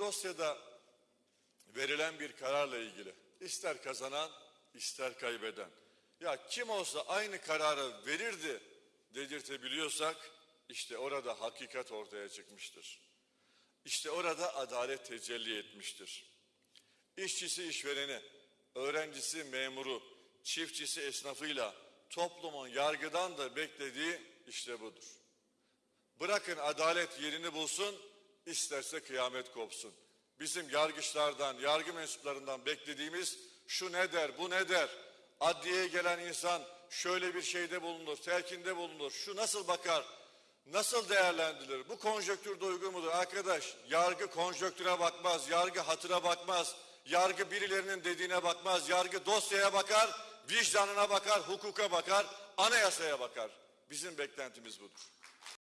Dosyada verilen bir kararla ilgili ister kazanan ister kaybeden ya kim olsa aynı kararı verirdi dedirtebiliyorsak işte orada hakikat ortaya çıkmıştır. İşte orada adalet tecelli etmiştir. İşçisi işvereni, öğrencisi memuru, çiftçisi esnafıyla toplumun yargıdan da beklediği işte budur. Bırakın adalet yerini bulsun, isterse kıyamet kopsun. Bizim yargıçlardan, yargı mensuplarından beklediğimiz şu ne der, bu ne der? Adliyeye gelen insan şöyle bir şeyde bulunur, telkinde bulunur. Şu nasıl bakar, nasıl değerlendirilir? Bu konjöktürde uygun mudur? Arkadaş, yargı konjöktüre bakmaz, yargı hatıra bakmaz. Yargı birilerinin dediğine bakmaz, yargı dosyaya bakar, vicdanına bakar, hukuka bakar, anayasaya bakar. Bizim beklentimiz budur.